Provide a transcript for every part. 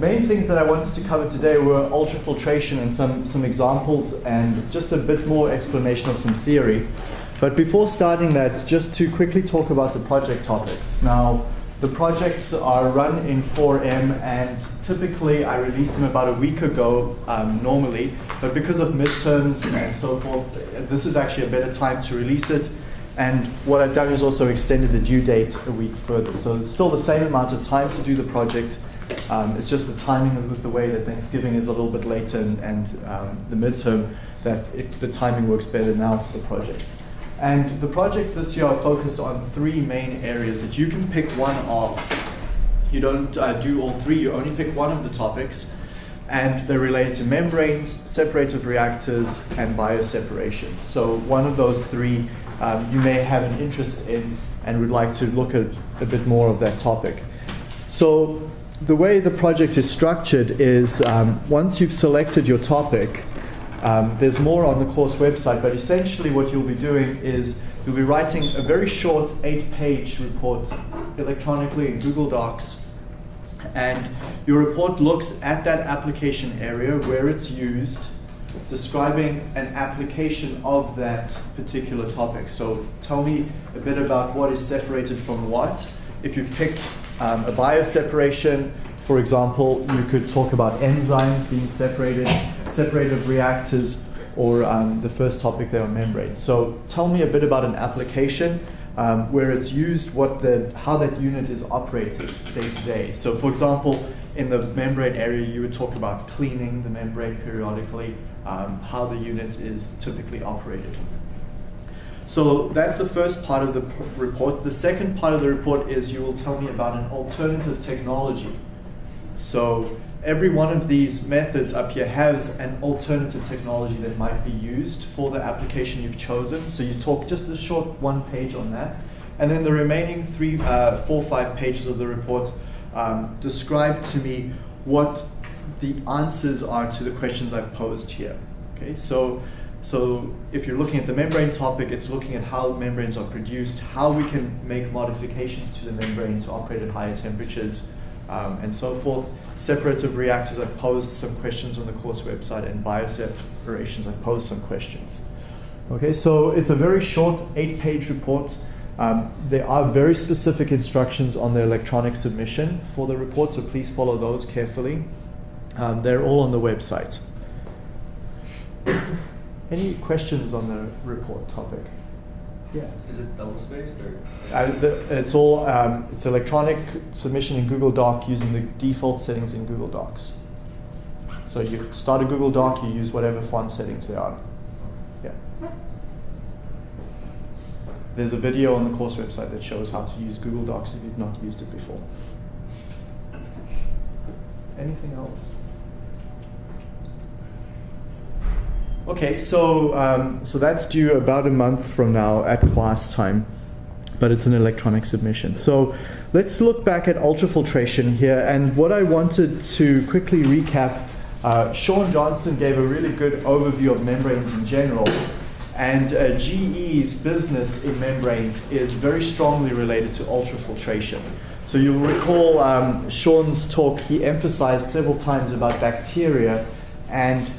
main things that I wanted to cover today were ultrafiltration and some, some examples and just a bit more explanation of some theory. But before starting that, just to quickly talk about the project topics. Now, the projects are run in 4M and typically I release them about a week ago um, normally, but because of midterms and so forth, this is actually a better time to release it. And what I've done is also extended the due date a week further. So it's still the same amount of time to do the project. Um, it's just the timing of the way that Thanksgiving is a little bit later and, and um, the midterm that it, the timing works better now for the project. And the projects this year are focused on three main areas that you can pick one of. You don't uh, do all three, you only pick one of the topics. And they're related to membranes, separative reactors, and bioseparations. So one of those three um, you may have an interest in and would like to look at a bit more of that topic. So the way the project is structured is um, once you've selected your topic, um, there's more on the course website, but essentially what you'll be doing is you'll be writing a very short eight-page report electronically in Google Docs. And your report looks at that application area where it's used, describing an application of that particular topic. So tell me a bit about what is separated from what. If you've picked um, a bioseparation, for example, you could talk about enzymes being separated, separative reactors, or um, the first topic there on membranes. So tell me a bit about an application um, where it's used, what the, how that unit is operated day to day. So for example, in the membrane area, you would talk about cleaning the membrane periodically, um, how the unit is typically operated. So that's the first part of the report. The second part of the report is you will tell me about an alternative technology so every one of these methods up here has an alternative technology that might be used for the application you've chosen. So you talk just a short one page on that. And then the remaining three, uh, four, five pages of the report um, describe to me what the answers are to the questions I've posed here. Okay, so so if you're looking at the membrane topic, it's looking at how membranes are produced, how we can make modifications to the membrane to operate at higher temperatures, um, and so forth. Separative reactors, I've posed some questions on the course website, and bioseparations, I've posed some questions. Okay, so it's a very short eight-page report. Um, there are very specific instructions on the electronic submission for the report, so please follow those carefully. Um, they're all on the website. Any questions on the report topic? Yeah. Is it double spaced or? Uh, the, it's all um, it's electronic submission in Google Doc using the default settings in Google Docs. So you start a Google Doc, you use whatever font settings there are. Yeah. There's a video on the course website that shows how to use Google Docs if you've not used it before. Anything else? Okay, so um, so that's due about a month from now at class time, but it's an electronic submission. So let's look back at ultrafiltration here, and what I wanted to quickly recap. Uh, Sean Johnston gave a really good overview of membranes in general, and uh, GE's business in membranes is very strongly related to ultrafiltration. So you'll recall um, Sean's talk, he emphasized several times about bacteria and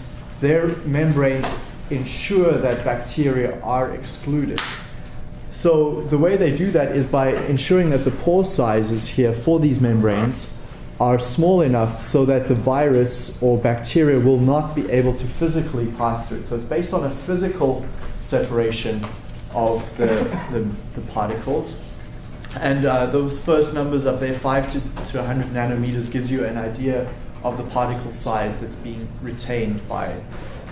their membranes ensure that bacteria are excluded. So the way they do that is by ensuring that the pore sizes here for these membranes are small enough so that the virus or bacteria will not be able to physically pass through. So it's based on a physical separation of the, the, the particles. And uh, those first numbers up there, 5 to, to 100 nanometers, gives you an idea of the particle size that's being retained by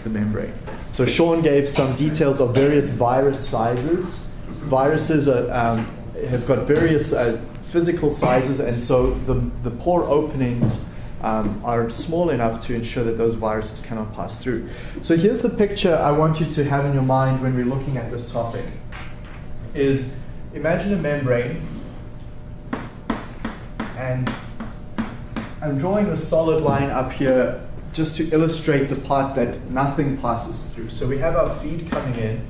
the membrane. So Sean gave some details of various virus sizes. Viruses are, um, have got various uh, physical sizes, and so the, the pore openings um, are small enough to ensure that those viruses cannot pass through. So here's the picture I want you to have in your mind when we're looking at this topic. Is imagine a membrane and I'm drawing a solid line up here just to illustrate the part that nothing passes through. So we have our feed coming in,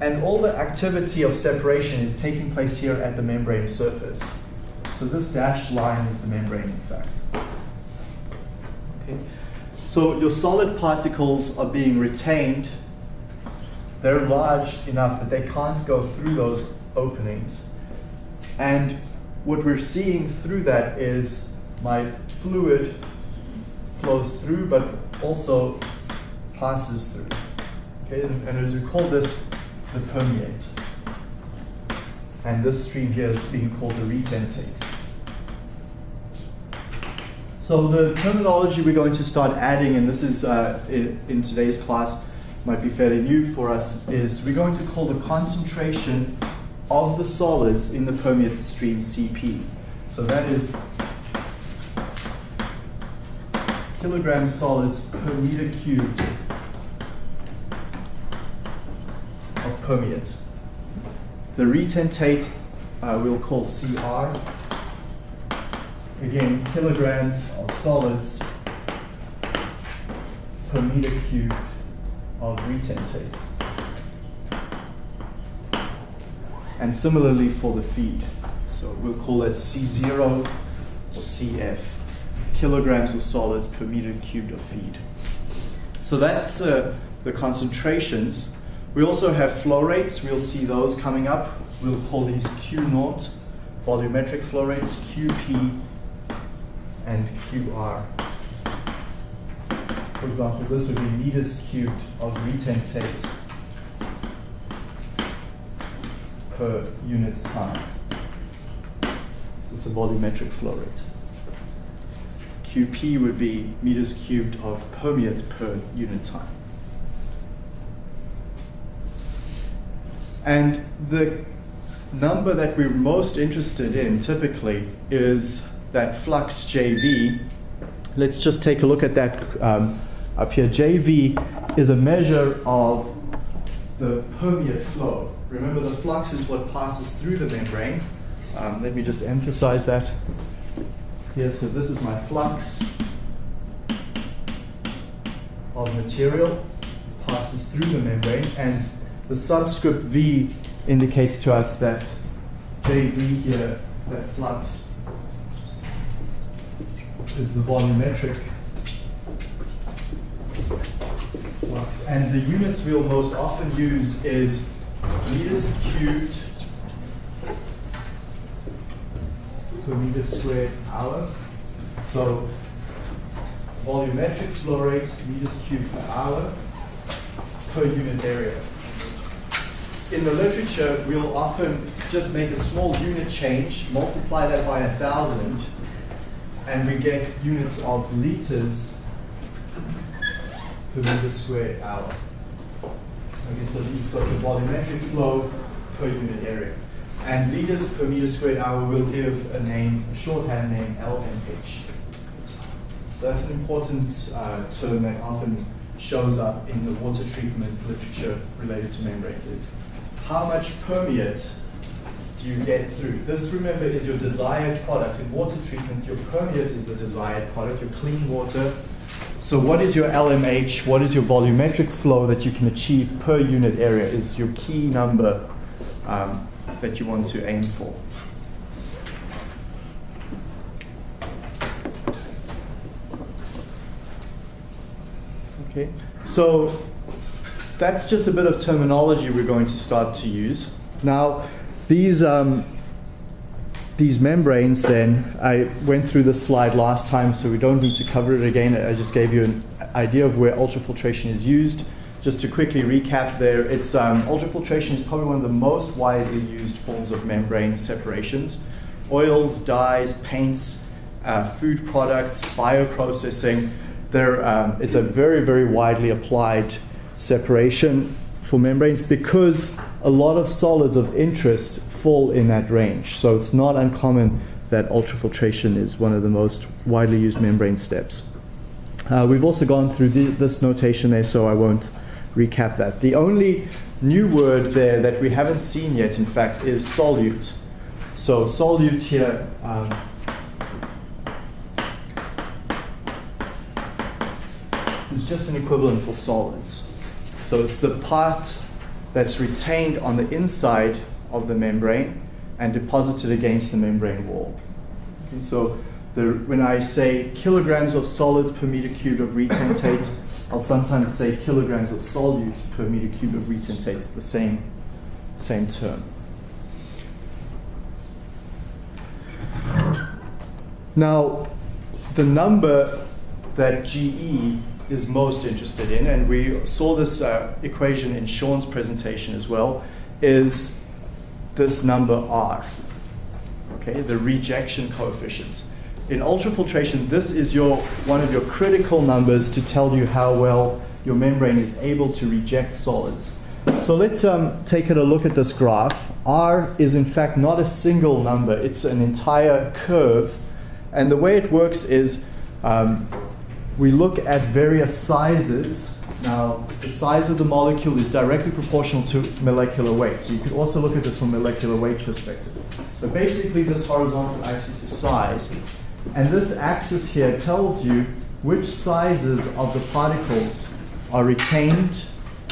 and all the activity of separation is taking place here at the membrane surface. So this dashed line is the membrane, in fact. Okay. So your solid particles are being retained. They're large enough that they can't go through those openings. And what we're seeing through that is my fluid flows through, but also passes through. Okay, and, and as we call this the permeate. And this stream here is being called the retentate. So the terminology we're going to start adding, and this is uh, in, in today's class, might be fairly new for us, is we're going to call the concentration of the solids in the permeate stream CP. So that is kilogram solids per meter cubed of permeate. The retentate uh, we'll call CR. Again, kilograms of solids per meter cubed of retentate. And similarly for the feed. So we'll call it C0 or CF, kilograms of solids per meter cubed of feed. So that's uh, the concentrations. We also have flow rates. We'll see those coming up. We'll call these Q naught, volumetric flow rates, QP, and QR. For example, this would be meters cubed of retentate per unit time. So it's a volumetric flow rate. QP would be meters cubed of permeate per unit time. And the number that we're most interested in typically is that flux JV. Let's just take a look at that um, up here. JV is a measure of the permeate flow. Remember, the flux is what passes through the membrane. Um, let me just emphasize that here. So, this is my flux of material passes through the membrane, and the subscript V indicates to us that JV here, that flux, is the volumetric flux. And the units we'll most often use is meters cubed per meter squared hour. So volumetric flow rate, meters cubed per hour per unit area in the literature, we'll often just make a small unit change, multiply that by a thousand, and we get units of liters per meter squared hour. So you've got the volumetric flow per unit area. And liters per meter squared hour will give a name, a shorthand name, LMH. So that's an important uh, term that often shows up in the water treatment literature related to membranes is how much permeate do you get through? This, remember, is your desired product. In water treatment, your permeate is the desired product, your clean water. So what is your LMH, what is your volumetric flow that you can achieve per unit area is your key number um, that you want to aim for. Okay, so that's just a bit of terminology we're going to start to use. Now, these, um, these membranes then, I went through this slide last time, so we don't need to cover it again. I just gave you an idea of where ultrafiltration is used. Just to quickly recap there, it's um, ultrafiltration is probably one of the most widely used forms of membrane separations. Oils, dyes, paints, uh, food products, bioprocessing, um, it's a very, very widely applied separation for membranes because a lot of solids of interest fall in that range. So it's not uncommon that ultrafiltration is one of the most widely used membrane steps. Uh, we've also gone through the, this notation there, so I won't recap that. The only new word there that we haven't seen yet, in fact, is solute. So solute here um, is just an equivalent for solids. So it's the part that's retained on the inside of the membrane and deposited against the membrane wall. Okay, so the, when I say kilograms of solids per meter cubed of retentate, I'll sometimes say kilograms of solutes per meter cubed of retentate. It's the same, same term. Now, the number that GE is most interested in, and we saw this uh, equation in Sean's presentation as well, is this number R, okay, the rejection coefficient. In ultrafiltration, this is your, one of your critical numbers to tell you how well your membrane is able to reject solids. So let's um, take a look at this graph. R is in fact not a single number, it's an entire curve. And the way it works is um, we look at various sizes. Now, the size of the molecule is directly proportional to molecular weight. So you could also look at this from molecular weight perspective. So basically, this horizontal axis is size. And this axis here tells you which sizes of the particles are retained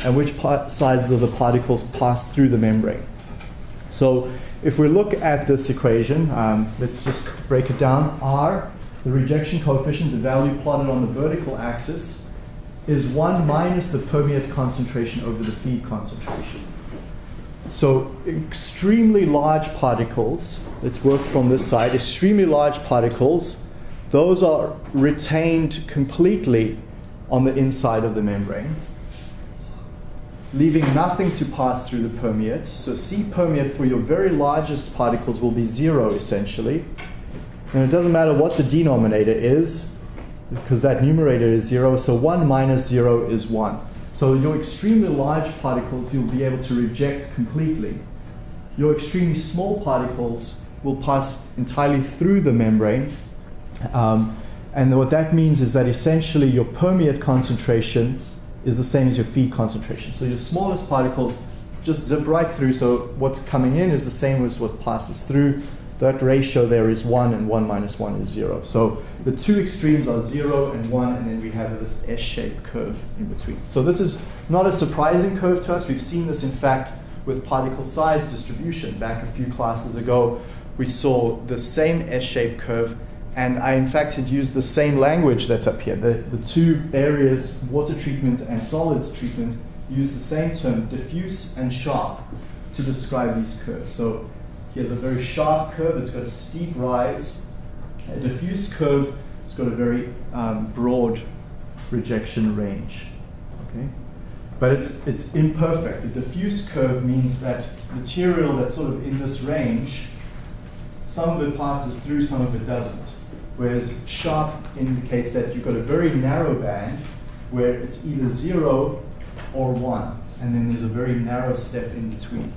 and which sizes of the particles pass through the membrane. So if we look at this equation, um, let's just break it down. R the rejection coefficient, the value plotted on the vertical axis, is 1 minus the permeate concentration over the feed concentration. So extremely large particles, let's work from this side, extremely large particles, those are retained completely on the inside of the membrane, leaving nothing to pass through the permeate. So C permeate for your very largest particles will be zero essentially. And it doesn't matter what the denominator is, because that numerator is 0. So 1 minus 0 is 1. So your extremely large particles you'll be able to reject completely. Your extremely small particles will pass entirely through the membrane. Um, and what that means is that essentially your permeate concentration is the same as your feed concentration. So your smallest particles just zip right through. So what's coming in is the same as what passes through that ratio there is 1 and 1 minus 1 is 0. So the two extremes are 0 and 1 and then we have this S-shaped curve in between. So this is not a surprising curve to us. We've seen this in fact with particle size distribution. Back a few classes ago we saw the same S-shaped curve and I in fact had used the same language that's up here. The, the two areas, water treatment and solids treatment, use the same term, diffuse and sharp, to describe these curves. So he has a very sharp curve, it's got a steep rise. A diffuse curve, it's got a very um, broad rejection range. Okay? But it's, it's imperfect. A diffuse curve means that material that's sort of in this range, some of it passes through, some of it doesn't. Whereas sharp indicates that you've got a very narrow band where it's either zero or one, and then there's a very narrow step in between.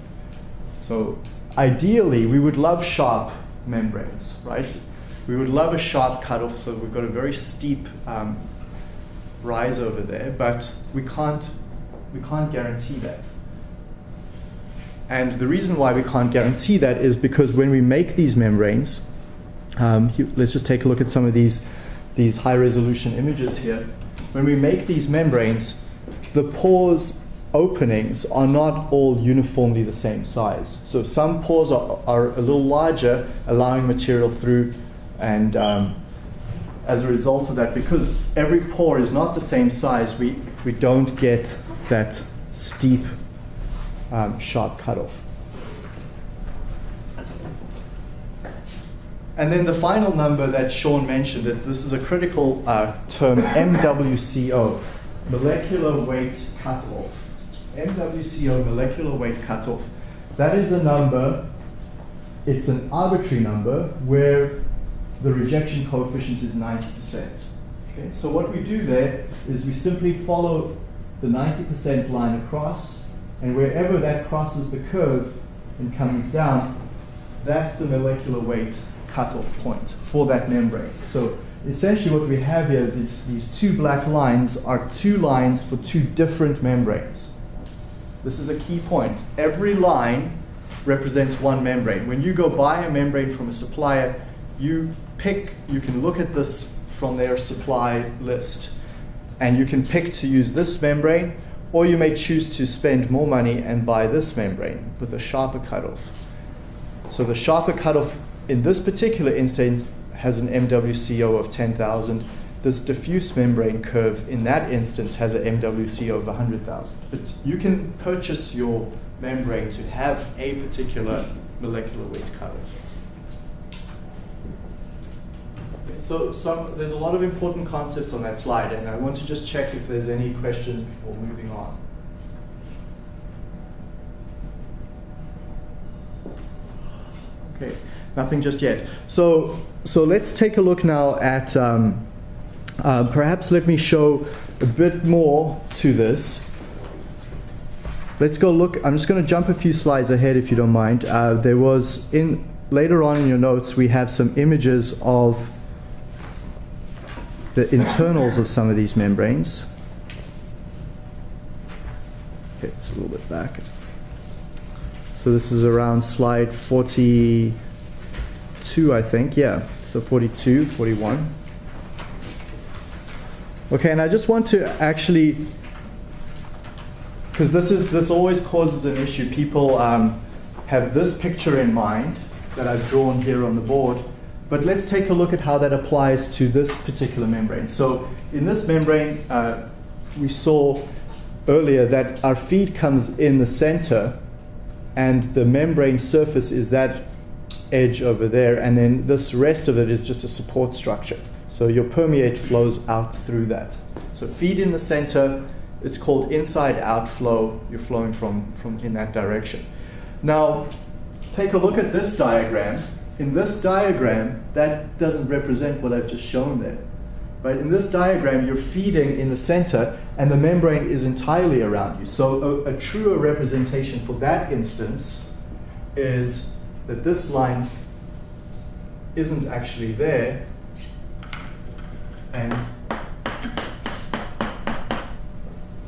So ideally, we would love sharp membranes, right? We would love a sharp cutoff, so we've got a very steep um, rise over there, but we can't, we can't guarantee that. And the reason why we can't guarantee that is because when we make these membranes, um, let's just take a look at some of these, these high resolution images here. When we make these membranes, the pores openings are not all uniformly the same size. So some pores are, are a little larger, allowing material through, and um, as a result of that, because every pore is not the same size, we, we don't get that steep, um, sharp cutoff. And then the final number that Sean mentioned, that this is a critical uh, term, MWCO, molecular weight cutoff. MWCO molecular weight cutoff. That is a number, it's an arbitrary number where the rejection coefficient is 90%. Okay, so what we do there is we simply follow the 90% line across, and wherever that crosses the curve and comes down, that's the molecular weight cutoff point for that membrane. So essentially what we have here, these, these two black lines are two lines for two different membranes. This is a key point. Every line represents one membrane. When you go buy a membrane from a supplier, you pick, you can look at this from their supply list, and you can pick to use this membrane, or you may choose to spend more money and buy this membrane with a sharper cutoff. So the sharper cutoff in this particular instance has an MWCO of 10,000. This diffuse membrane curve in that instance has an MWC of 100,000. But you can purchase your membrane to have a particular molecular weight color. So there's a lot of important concepts on that slide, and I want to just check if there's any questions before moving on. Okay, nothing just yet. So, so let's take a look now at, um, uh, perhaps let me show a bit more to this. Let's go look, I'm just going to jump a few slides ahead if you don't mind. Uh, there was, in later on in your notes, we have some images of the internals of some of these membranes. Okay, it's a little bit back. So this is around slide 42, I think. Yeah, so 42, 41. Okay, and I just want to actually, because this is this always causes an issue. People um, have this picture in mind that I've drawn here on the board, but let's take a look at how that applies to this particular membrane. So in this membrane, uh, we saw earlier that our feed comes in the center and the membrane surface is that edge over there, and then this rest of it is just a support structure. So your permeate flows out through that. So feed in the center, it's called inside outflow. You're flowing from, from in that direction. Now, take a look at this diagram. In this diagram, that doesn't represent what I've just shown there. Right? In this diagram, you're feeding in the center, and the membrane is entirely around you. So a, a truer representation for that instance is that this line isn't actually there, and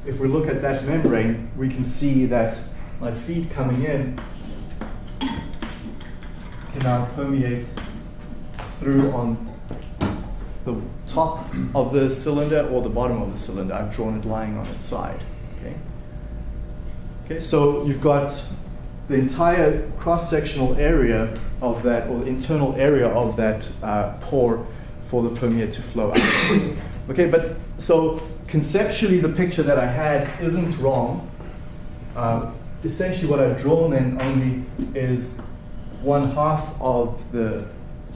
if we look at that membrane, we can see that my feed coming in can now permeate through on the top of the cylinder or the bottom of the cylinder. I've drawn it lying on its side. Okay. Okay. So you've got the entire cross-sectional area of that, or the internal area of that uh, pore for the permeate to flow out. okay. But so conceptually, the picture that I had isn't wrong. Uh, essentially, what I've drawn then only is one half of the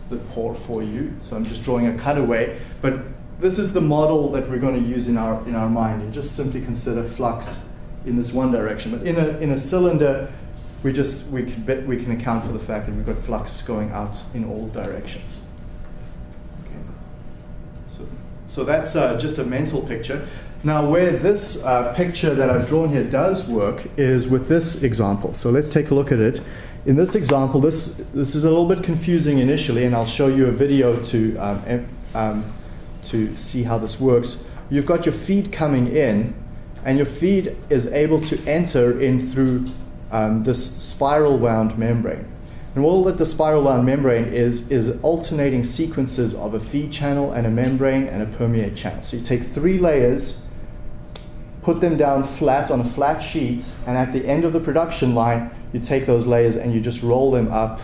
the port for you. So I'm just drawing a cutaway. But this is the model that we're going to use in our, in our mind. And just simply consider flux in this one direction. But in a, in a cylinder, we just we can, we can account for the fact that we've got flux going out in all directions. Okay. So, that's uh, just a mental picture. Now, where this uh, picture that I've drawn here does work is with this example. So let's take a look at it in this example, this, this is a little bit confusing initially, and I'll show you a video to, um, um, to see how this works. You've got your feed coming in, and your feed is able to enter in through um, this spiral wound membrane. And all that the spiral wound membrane is, is alternating sequences of a feed channel and a membrane and a permeate channel. So you take three layers, put them down flat on a flat sheet, and at the end of the production line, you take those layers and you just roll them up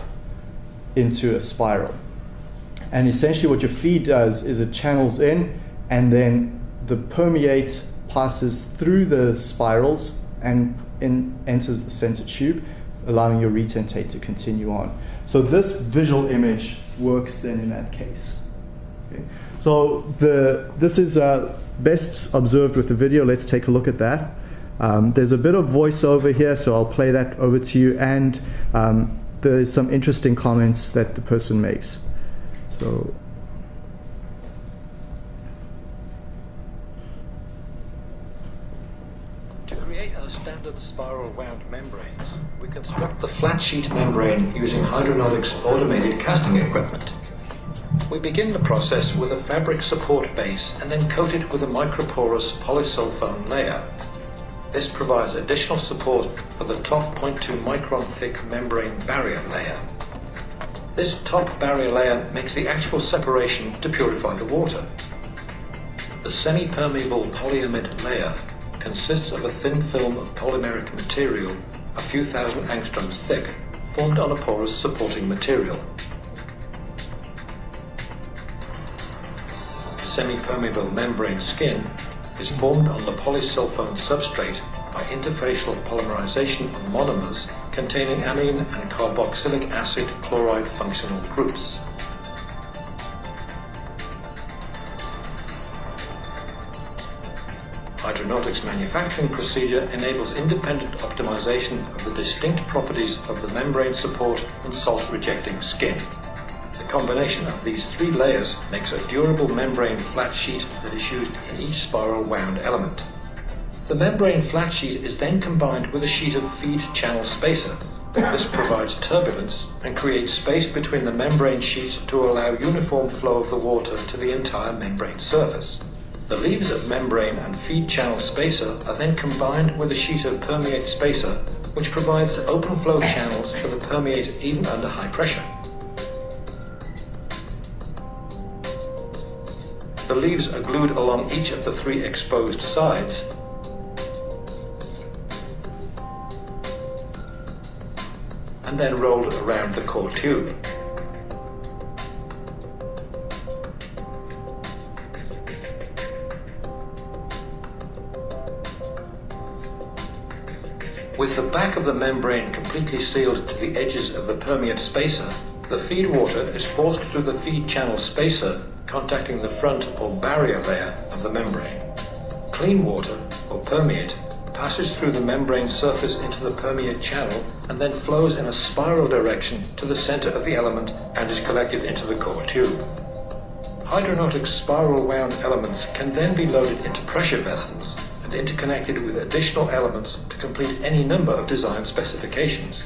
into a spiral. And essentially, what your feed does is it channels in, and then the permeate passes through the spirals and in, enters the center tube, allowing your retentate to continue on. So this visual image works then in that case. Okay. So the, this is uh, best observed with the video. Let's take a look at that. Um, there's a bit of voiceover here, so I'll play that over to you, and um, there's some interesting comments that the person makes. So. To create a standard spiral wound membranes, we construct the flat sheet membrane using Hydranautics automated casting equipment. We begin the process with a fabric support base and then coat it with a microporous polysulfone layer. This provides additional support for the top 0.2 micron thick membrane barrier layer. This top barrier layer makes the actual separation to purify the water. The semi-permeable polyamide layer consists of a thin film of polymeric material a few thousand angstroms thick, formed on a porous supporting material. The semi-permeable membrane skin is formed on the polysulfone substrate by interfacial polymerization of monomers containing amine and carboxylic acid chloride functional groups. Hydranautics manufacturing procedure enables independent optimization of the distinct properties of the membrane support and salt-rejecting skin. The combination of these three layers makes a durable membrane flat sheet that is used in each spiral wound element. The membrane flat sheet is then combined with a sheet of feed channel spacer. This provides turbulence and creates space between the membrane sheets to allow uniform flow of the water to the entire membrane surface. The leaves of membrane and feed channel spacer are then combined with a sheet of permeate spacer, which provides open flow channels for the permeate even under high pressure. The leaves are glued along each of the three exposed sides and then rolled around the core tube. With the back of the membrane completely sealed to the edges of the permeate spacer, the feed water is forced through the feed channel spacer contacting the front or barrier layer of the membrane. Clean water, or permeate, passes through the membrane surface into the permeate channel and then flows in a spiral direction to the center of the element and is collected into the core tube. Hydranautic spiral wound elements can then be loaded into pressure vessels interconnected with additional elements to complete any number of design specifications.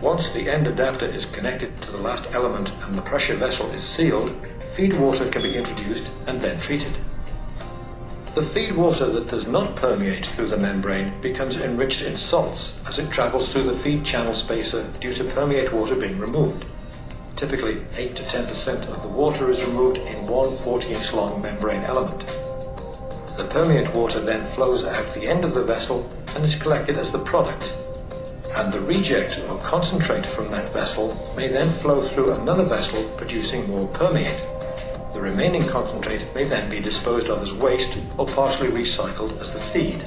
Once the end adapter is connected to the last element and the pressure vessel is sealed, feed water can be introduced and then treated. The feed water that does not permeate through the membrane becomes enriched in salts as it travels through the feed channel spacer due to permeate water being removed. Typically, 8 to 10% of the water is removed in one 40 inch long membrane element. The permeate water then flows out the end of the vessel and is collected as the product. And the reject or concentrate from that vessel may then flow through another vessel producing more permeate. The remaining concentrate may then be disposed of as waste or partially recycled as the feed.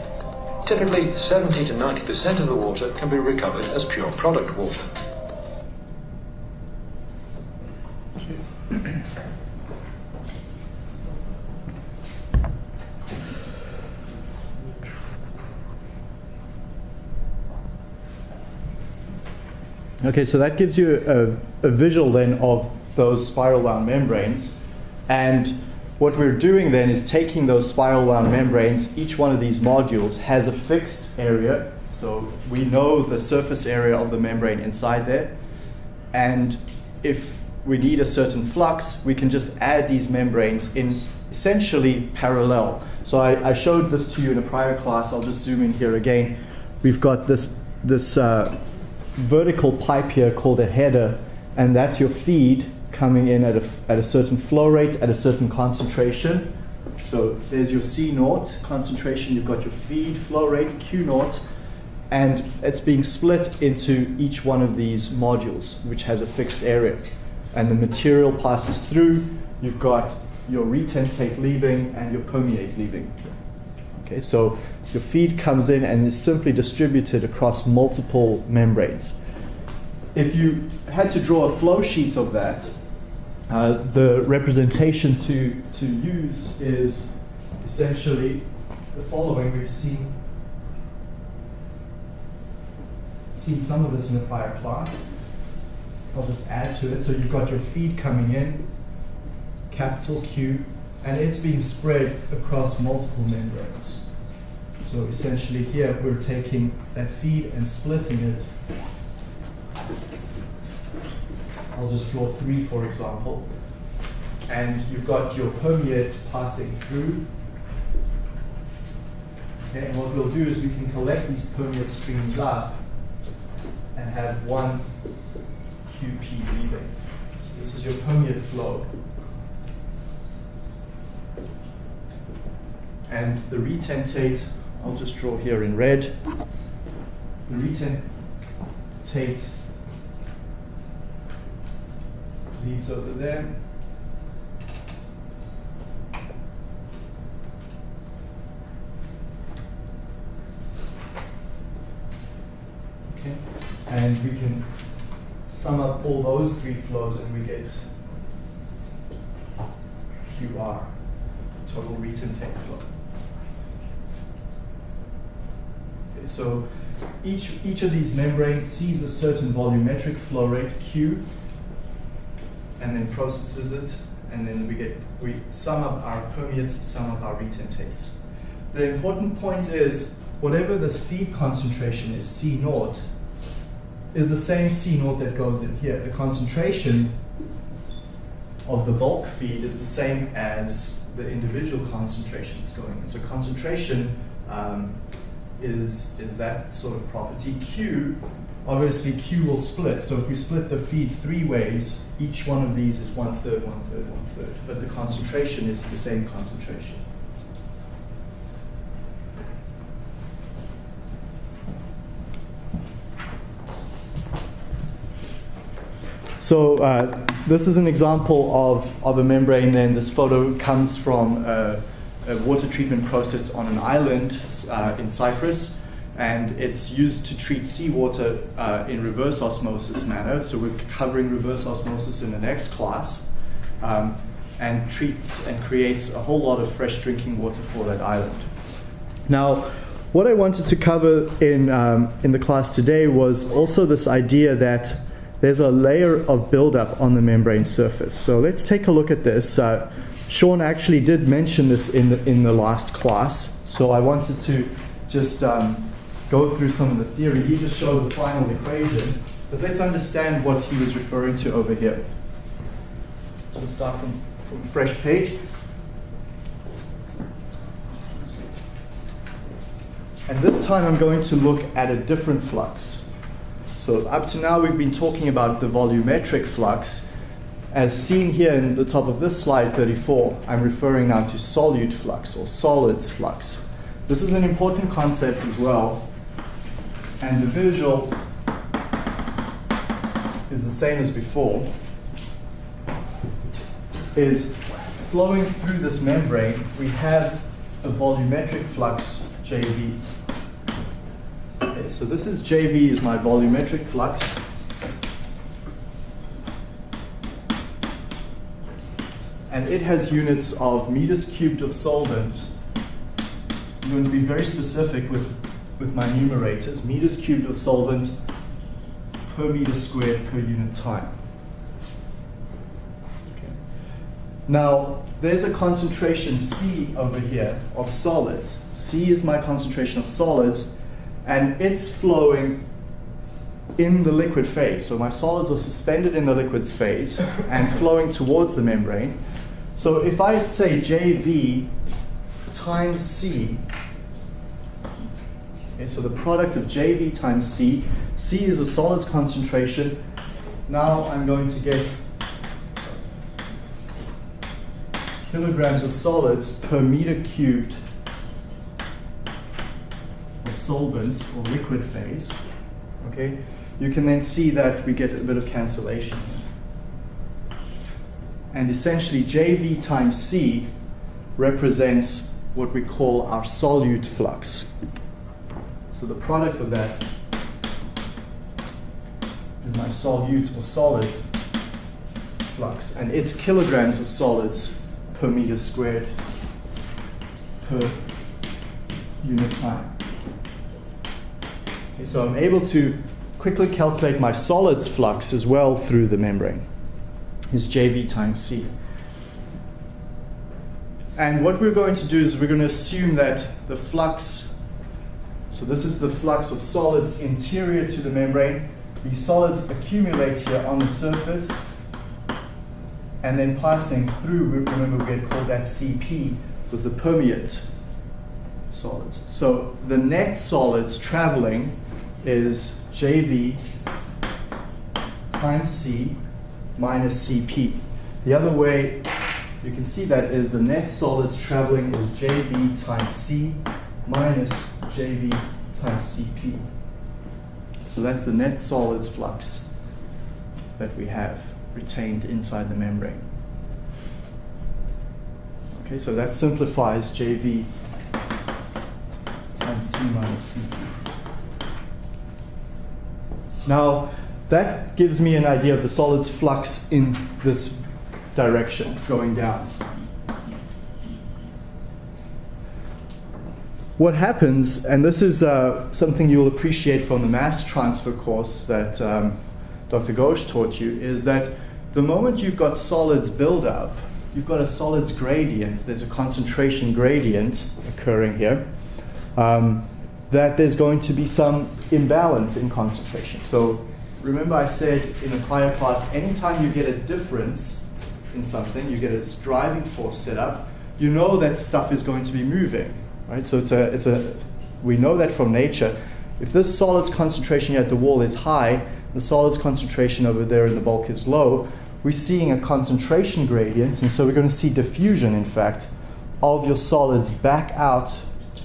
Typically, 70 to 90% of the water can be recovered as pure product water. Okay, so that gives you a, a visual then of those spiral wound membranes. And what we're doing then is taking those spiral wound membranes, each one of these modules has a fixed area. So we know the surface area of the membrane inside there. And if we need a certain flux, we can just add these membranes in essentially parallel. So I, I showed this to you in a prior class. I'll just zoom in here again. We've got this, this uh, vertical pipe here called a header, and that's your feed coming in at a, at a certain flow rate, at a certain concentration. So there's your C naught concentration, you've got your feed flow rate, Q naught, and it's being split into each one of these modules, which has a fixed area. And the material passes through, you've got your retentate leaving and your permeate leaving. Okay, so your feed comes in and is simply distributed across multiple membranes. If you had to draw a flow sheet of that, uh, the representation to, to use is essentially the following. We've seen, seen some of this in the prior class. I'll just add to it. So you've got your feed coming in, capital Q, and it's being spread across multiple membranes. So essentially here we're taking that feed and splitting it. I'll just draw three for example. And you've got your permeate passing through. And what we'll do is we can collect these permeate streams up and have one QP leaving. So this is your permeate flow. And the retentate I'll just draw here in red. Larita Tate leaves over there. Okay, and we can sum up all those three flows and we get QR, total retentate flow. So each, each of these membranes sees a certain volumetric flow rate, Q, and then processes it, and then we get we sum up our permeates, sum up our retentates. The important point is whatever this feed concentration is, C naught, is the same C naught that goes in here. The concentration of the bulk feed is the same as the individual concentrations going in. So concentration um, is, is that sort of property. Q, obviously Q will split. So if we split the feed three ways, each one of these is one third, one third, one third. But the concentration is the same concentration. So uh, this is an example of, of a membrane then. This photo comes from a, a water treatment process on an island uh, in Cyprus. And it's used to treat seawater uh, in reverse osmosis manner. So we're covering reverse osmosis in the next class. Um, and treats and creates a whole lot of fresh drinking water for that island. Now, what I wanted to cover in, um, in the class today was also this idea that there's a layer of buildup on the membrane surface. So let's take a look at this. Uh, Sean actually did mention this in the, in the last class, so I wanted to just um, go through some of the theory. He just showed the final equation, but let's understand what he was referring to over here. So we'll start from, from fresh page. And this time I'm going to look at a different flux. So up to now we've been talking about the volumetric flux. As seen here in the top of this slide 34, I'm referring now to solute flux or solids flux. This is an important concept as well. And the visual is the same as before. Is flowing through this membrane, we have a volumetric flux JV Okay, so this is JV is my volumetric flux. And it has units of meters cubed of solvent. I'm going to be very specific with, with my numerators. Meters cubed of solvent per meter squared per unit time. Okay. Now, there's a concentration C over here of solids. C is my concentration of solids and it's flowing in the liquid phase. So my solids are suspended in the liquids phase and flowing towards the membrane. So if I say JV times C, okay, so the product of JV times C, C is a solids concentration. Now I'm going to get kilograms of solids per meter cubed of solvent or liquid phase, okay, you can then see that we get a bit of cancellation. And essentially JV times C represents what we call our solute flux. So the product of that is my solute or solid flux. And it's kilograms of solids per meter squared per unit time. Okay, so I'm able to quickly calculate my solids flux as well through the membrane. Is JV times C. And what we're going to do is we're going to assume that the flux, so this is the flux of solids interior to the membrane. These solids accumulate here on the surface and then passing through, remember we had called that CP, was the permeate solids. So the net solids traveling is JV times C minus CP. The other way you can see that is the net solids traveling is JV times C minus JV times CP. So that's the net solids flux that we have retained inside the membrane. Okay, so that simplifies JV times C minus CP. Now, that gives me an idea of the solid's flux in this direction, going down. What happens, and this is uh, something you'll appreciate from the mass transfer course that um, Dr. Ghosh taught you, is that the moment you've got solids build up, you've got a solids gradient, there's a concentration gradient occurring here, um, that there's going to be some imbalance in concentration. So remember I said in a prior class, anytime you get a difference in something, you get a driving force set up, you know that stuff is going to be moving, right? So it's a, it's a, we know that from nature. If this solids concentration here at the wall is high, the solids concentration over there in the bulk is low, we're seeing a concentration gradient, and so we're going to see diffusion, in fact, of your solids back out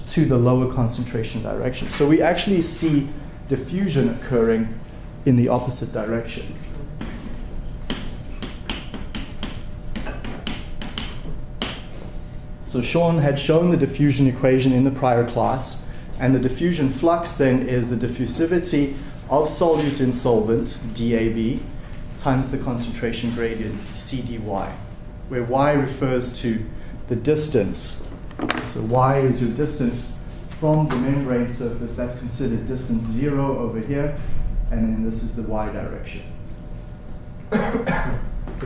to the lower concentration direction. So we actually see diffusion occurring in the opposite direction. So Sean had shown the diffusion equation in the prior class, and the diffusion flux then is the diffusivity of solute in solvent, DAB, times the concentration gradient, CDY, where Y refers to the distance. So Y is your distance from the membrane surface, that's considered distance zero over here, and then this is the y direction.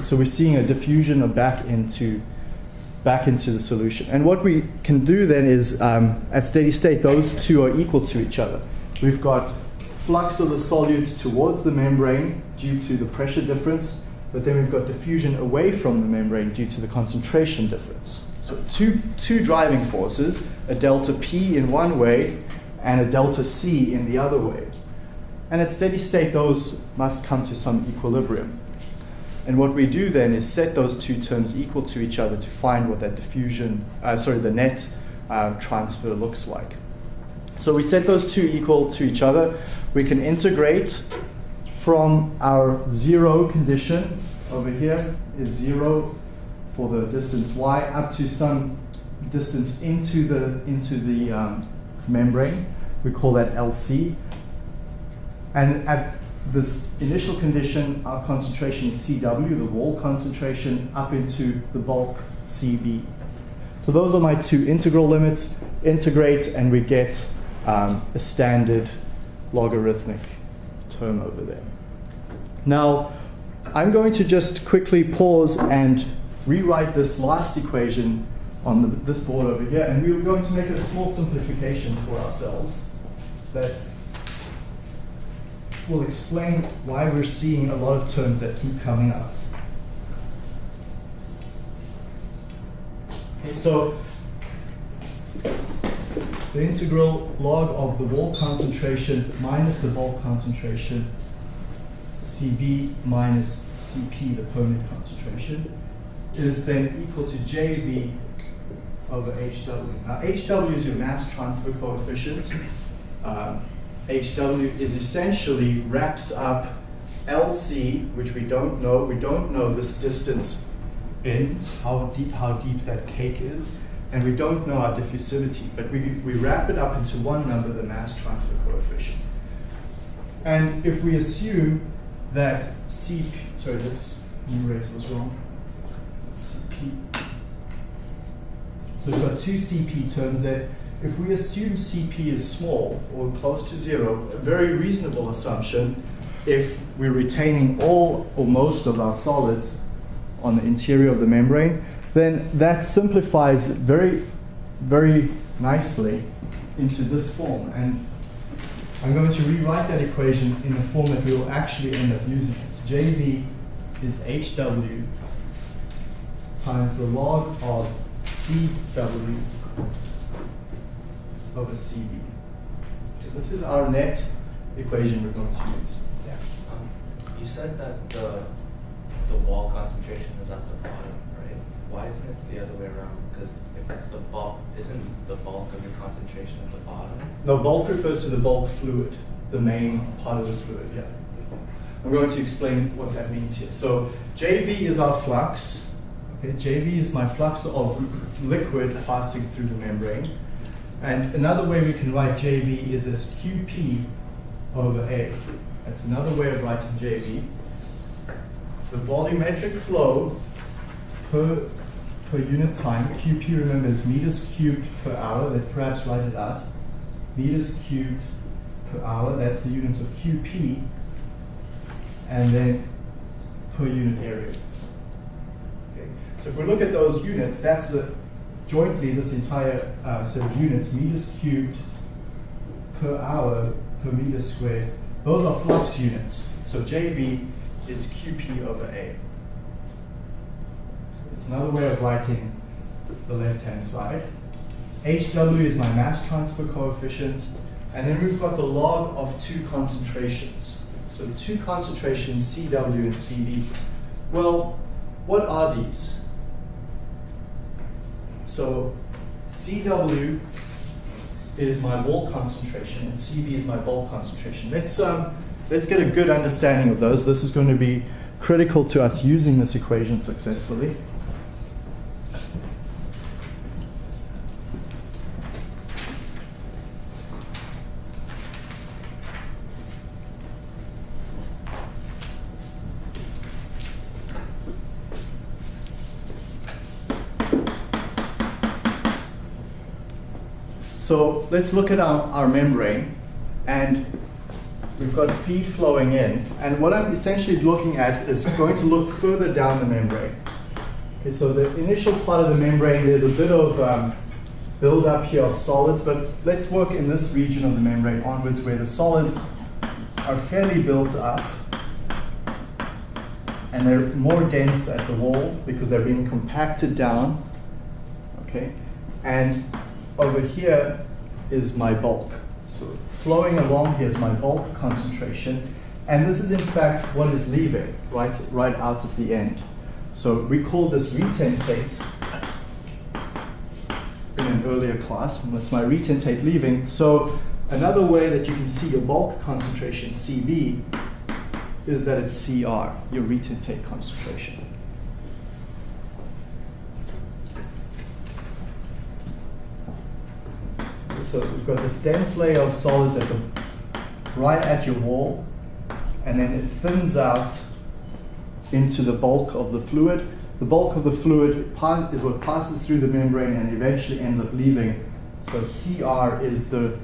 so we're seeing a diffusion of back into back into the solution. And what we can do then is, um, at steady state, those two are equal to each other. We've got flux of the solute towards the membrane due to the pressure difference, but then we've got diffusion away from the membrane due to the concentration difference. So two, two driving forces, a delta P in one way and a delta C in the other way. And at steady state, those must come to some equilibrium. And what we do then is set those two terms equal to each other to find what that diffusion, uh, sorry, the net uh, transfer looks like. So we set those two equal to each other. We can integrate from our zero condition over here is zero for the distance y up to some distance into the into the um, membrane. We call that LC. And at this initial condition, our concentration is CW, the wall concentration, up into the bulk CB. So those are my two integral limits. Integrate, and we get um, a standard logarithmic term over there. Now, I'm going to just quickly pause and rewrite this last equation on the, this board over here, and we're going to make a small simplification for ourselves that will explain why we're seeing a lot of terms that keep coming up. Okay, so the integral log of the wall concentration minus the bulk concentration, Cb minus Cp, the permeate concentration, is then equal to JV over HW. Now, HW is your mass transfer coefficient. Um, HW is essentially wraps up LC, which we don't know. We don't know this distance in, how deep, how deep that cake is, and we don't know our diffusivity, but we, we wrap it up into one number, the mass transfer coefficient. And if we assume that CP, sorry, this numerator was wrong, CP. So we've got two CP terms there if we assume CP is small or close to zero, a very reasonable assumption if we're retaining all or most of our solids on the interior of the membrane, then that simplifies very, very nicely into this form. And I'm going to rewrite that equation in the form that we will actually end up using. JV is HW times the log of CW over CB. So this is our net equation we're going to use. Yeah. Um, you said that the the wall concentration is at the bottom, right? Why isn't it the other way around? Because if it's the bulk, isn't the bulk of your concentration at the bottom? No, bulk refers to the bulk fluid, the main part of the fluid, yeah. I'm going to explain what that means here. So JV is our flux. Okay, JV is my flux of liquid passing through the membrane. And another way we can write JV is as QP over A. That's another way of writing JV. The volumetric flow per, per unit time, QP remember is meters cubed per hour, let's perhaps write it out. Meters cubed per hour, that's the units of QP, and then per unit area. Okay. So if we look at those units, that's a, jointly this entire uh, set of units, meters cubed per hour per meter squared. Those are flux units. So JV is QP over A. So it's another way of writing the left-hand side. HW is my mass transfer coefficient. And then we've got the log of two concentrations. So two concentrations, CW and CB. Well, what are these? So CW is my wall concentration and CB is my bulk concentration. Let's, um, let's get a good understanding of those. This is going to be critical to us using this equation successfully. So let's look at our, our membrane and we've got feed flowing in. And what I'm essentially looking at is going to look further down the membrane. Okay, so the initial part of the membrane, there's a bit of um, buildup here of solids, but let's work in this region of the membrane onwards where the solids are fairly built up and they're more dense at the wall because they're being compacted down. Okay, and over here is my bulk. So flowing along here is my bulk concentration. And this is in fact what is leaving right, right out at the end. So we call this retentate in an earlier class, and that's my retentate leaving. So another way that you can see your bulk concentration, CB, is that it's CR, your retentate concentration. So we've got this dense layer of solids at the right at your wall, and then it thins out into the bulk of the fluid. The bulk of the fluid is what passes through the membrane and eventually ends up leaving. So CR is the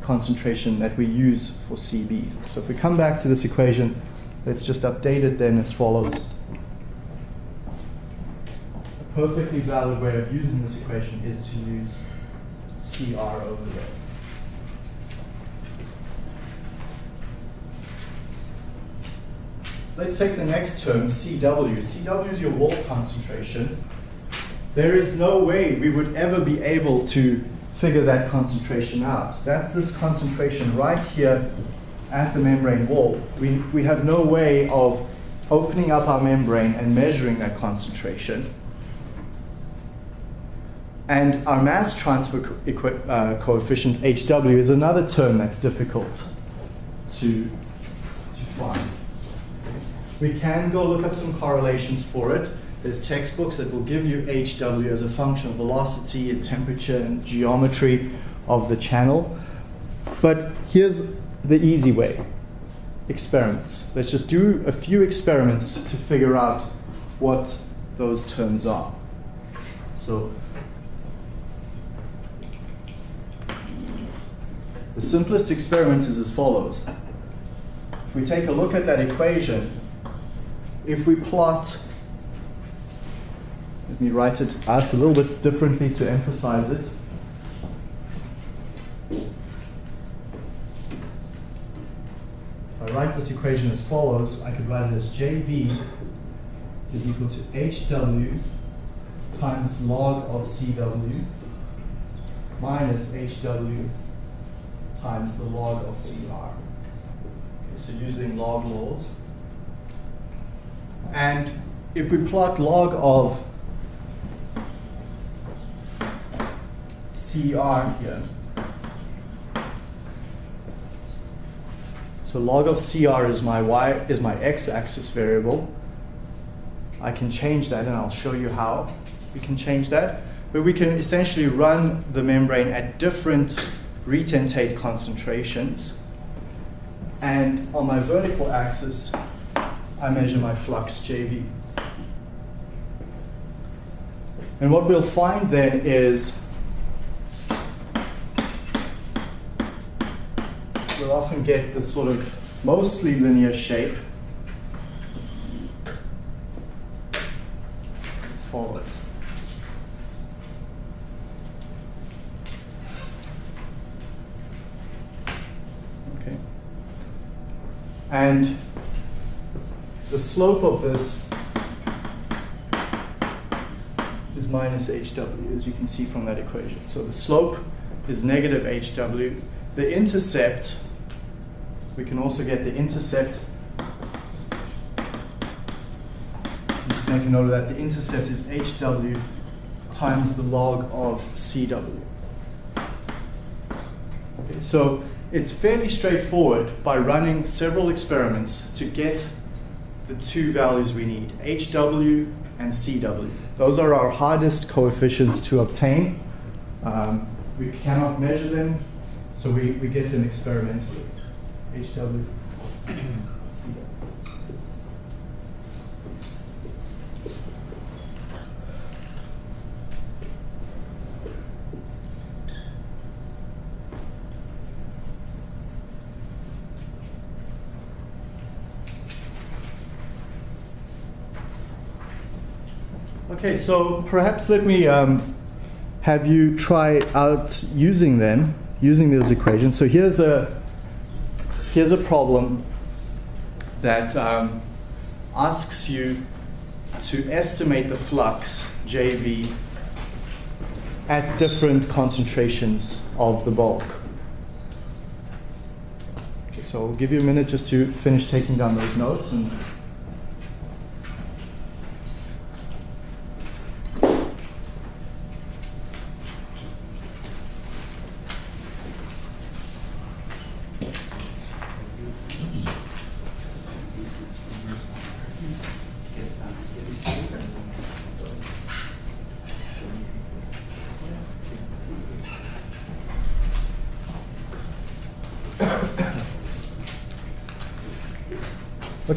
concentration that we use for CB. So if we come back to this equation, let's just update it then as follows. A perfectly valid way of using this equation is to use CR over there. Let's take the next term, CW. CW is your wall concentration. There is no way we would ever be able to figure that concentration out. That's this concentration right here at the membrane wall. We, we have no way of opening up our membrane and measuring that concentration. And our mass transfer co uh, coefficient, HW, is another term that's difficult to, to find. We can go look up some correlations for it. There's textbooks that will give you HW as a function of velocity and temperature and geometry of the channel. But here's the easy way experiments. Let's just do a few experiments to figure out what those terms are. So The simplest experiment is as follows. If we take a look at that equation, if we plot, let me write it out a little bit differently to emphasize it. If I write this equation as follows, I could write it as JV is equal to HW times log of CW minus HW times the log of CR. Okay, so using log laws. And if we plot log of CR here, so log of CR is my y is my x-axis variable. I can change that and I'll show you how we can change that. But we can essentially run the membrane at different retentate concentrations. And on my vertical axis, I measure my flux JV. And what we'll find then is we'll often get this sort of mostly linear shape as follows. Okay. And the slope of this is minus HW, as you can see from that equation. So the slope is negative HW. The intercept, we can also get the intercept. Just make a note of that. The intercept is HW times the log of CW. Okay, so it's fairly straightforward by running several experiments to get the two values we need, HW and CW. Those are our hardest coefficients to obtain. Um, we cannot measure them, so we, we get them experimentally. HW, CW. Okay, so perhaps let me um, have you try out using them, using those equations. So here's a here's a problem that um, asks you to estimate the flux JV at different concentrations of the bulk. Okay, so I'll give you a minute just to finish taking down those notes and.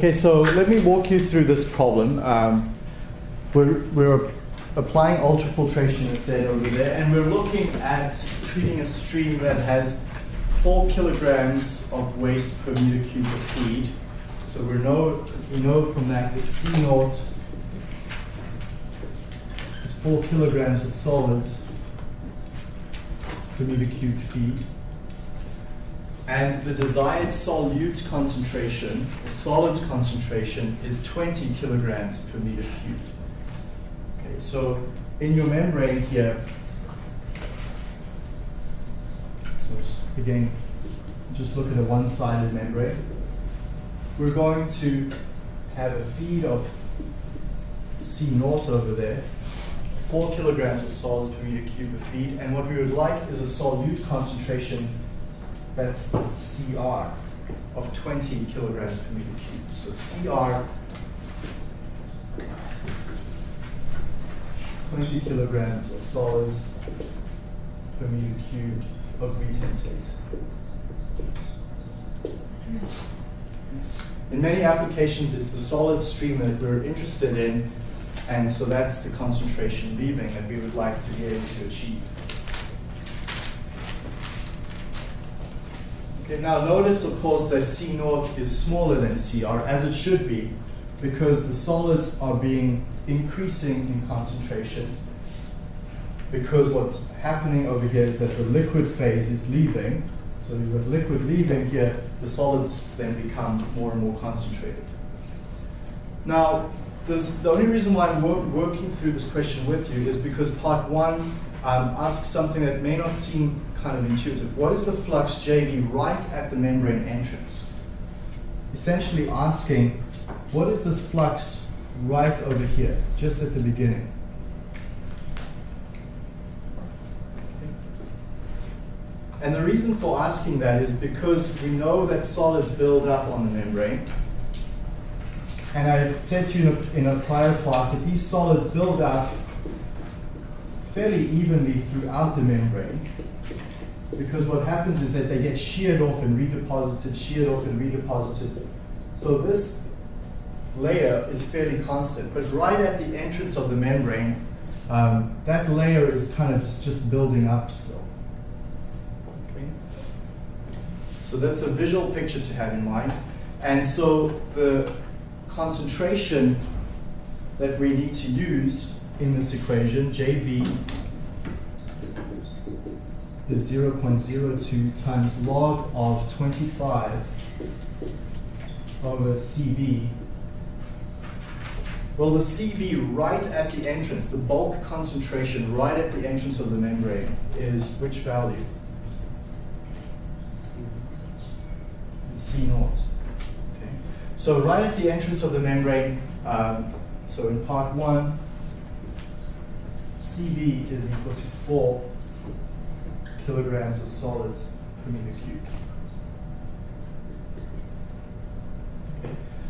Okay, so let me walk you through this problem. Um, we're, we're applying ultrafiltration instead over there, and we're looking at treating a stream that has four kilograms of waste per meter cube of feed. So we know we know from that that C naught is four kilograms of solids per meter cube feed. And the desired solute concentration, or solids concentration, is 20 kilograms per meter cubed. Okay, so in your membrane here, so again, just look at a one-sided membrane. We're going to have a feed of C naught over there, four kilograms of solids per meter cubed of feed, and what we would like is a solute concentration that's CR of 20 kilograms per meter cubed. So CR, 20 kilograms of solids per meter cubed of retentate. In many applications, it's the solid stream that we're interested in, and so that's the concentration leaving that we would like to be able to achieve. Now notice, of course, that C naught is smaller than CR, as it should be, because the solids are being increasing in concentration. Because what's happening over here is that the liquid phase is leaving. So you've got liquid leaving here, the solids then become more and more concentrated. Now, this, the only reason why I'm wor working through this question with you is because part one um, something that may not seem kind of intuitive. What is the flux JV right at the membrane entrance? Essentially asking, what is this flux right over here, just at the beginning? And the reason for asking that is because we know that solids build up on the membrane. And I said to you in a, in a prior class that these solids build up fairly evenly throughout the membrane because what happens is that they get sheared off and redeposited, sheared off and redeposited. So this layer is fairly constant, but right at the entrance of the membrane, um, that layer is kind of just- building up still. Okay? So that's a visual picture to have in mind. And so the concentration that we need to use in this equation, JV, is 0.02 times log of 25 over CB. Well, the CB right at the entrance, the bulk concentration right at the entrance of the membrane is which value? C naught. Okay. So right at the entrance of the membrane, um, so in part one, CB is equal to 4 kilograms of solids per meter cubed.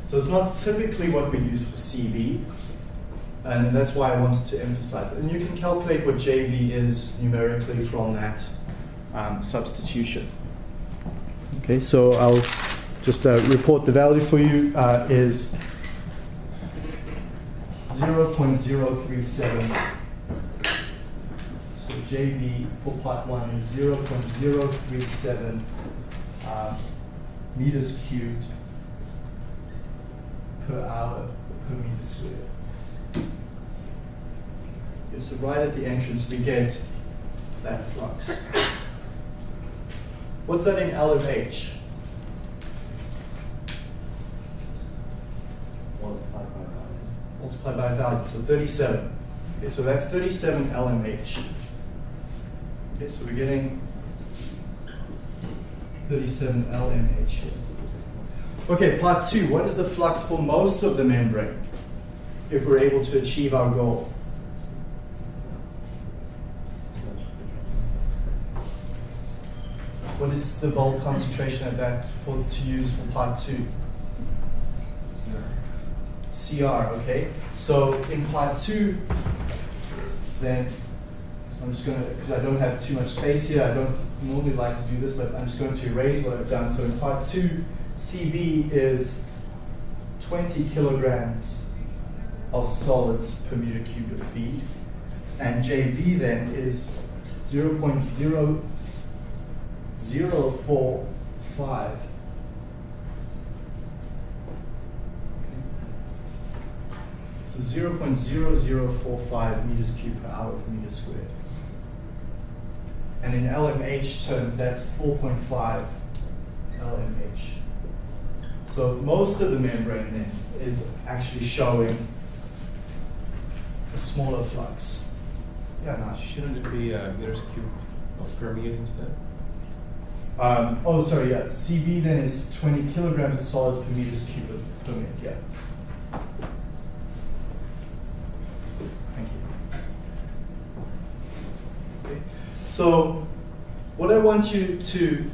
So it's not typically what we use for CB, and that's why I wanted to emphasize it. And you can calculate what JV is numerically from that um, substitution. Okay, so I'll just uh, report the value for you uh, is 0.037 so JV for part one is 0.037 uh, meters cubed per hour per meter squared. Okay, So right at the entrance, we get that flux. What's that in LMH? Multiplied by values. Multiplied by 1,000, so 37. Okay, so that's 37 LMH. Okay, so we're getting 37 LMH. Okay, part two. What is the flux for most of the membrane if we're able to achieve our goal? What is the bulk concentration at that for to use for part two? CR, okay? So in part two, then I'm just going to, because I don't have too much space here, I don't normally like to do this, but I'm just going to erase what I've done. So in part two, CB is 20 kilograms of solids per meter cubed of feed, and JV then is 0.0045 So 0.0045 meters cubed per hour per meter squared. And in LMH terms, that's 4.5 LMH. So most of the membrane then is actually showing a smaller flux. Yeah, no. Shouldn't it be uh, meters cubed of permeate instead? Um, oh, sorry, yeah. CB then is 20 kilograms of solids per meters cubed of permeate, yeah. Thank you. Okay. So, what I want you to,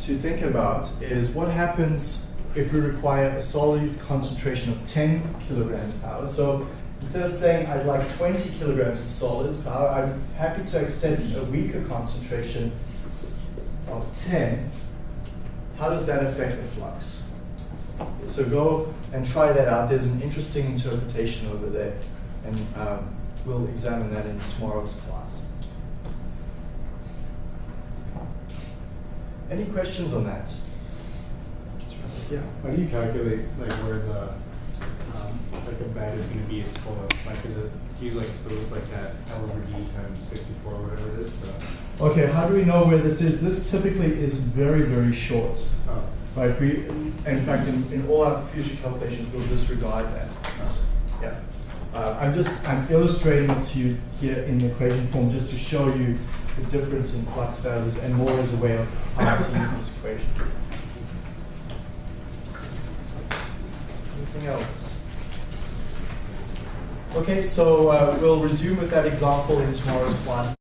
to think about is what happens if we require a solid concentration of 10 kilograms per hour. So, instead of saying I'd like 20 kilograms of solids per hour, I'm happy to accept a weaker concentration of 10, how does that affect the flux? So go and try that out. There's an interesting interpretation over there, and um, we'll examine that in tomorrow's class. Any questions on that? Yeah. How do you calculate like where the um, like a bed is going to be its full? Like, is it do you like so it's like that L over D times sixty four, or whatever it is? The, Okay, how do we know where this is? This typically is very, very short. oh, Right, we, in fact, in, in all our future calculations, we'll disregard that. Yeah. Uh, I'm just, I'm illustrating it to you here in the equation form just to show you the difference in flux values and more as a way of how to use this equation. Anything else? Okay, so uh, we'll resume with that example in tomorrow's class.